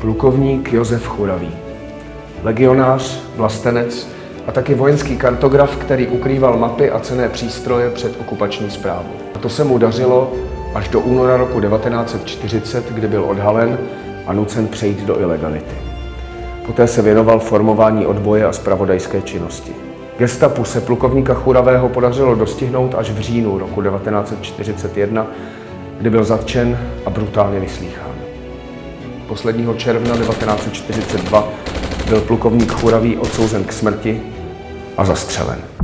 Plukovník Josef Churavý. Legionář, vlastenec a taky vojenský kartograf, který ukrýval mapy a cené přístroje před okupační zprávou. A to se mu dařilo až do února roku 1940, kdy byl odhalen a nucen přejít do ilegality. Poté se věnoval formování odboje a spravodajské činnosti. Gestapu se plukovníka Churavého podařilo dostihnout až v říjnu roku 1941, kdy byl zatčen a brutálně vyslýchán. Posledního června 1942 byl plukovník Churavý odsouzen k smrti a zastřelen.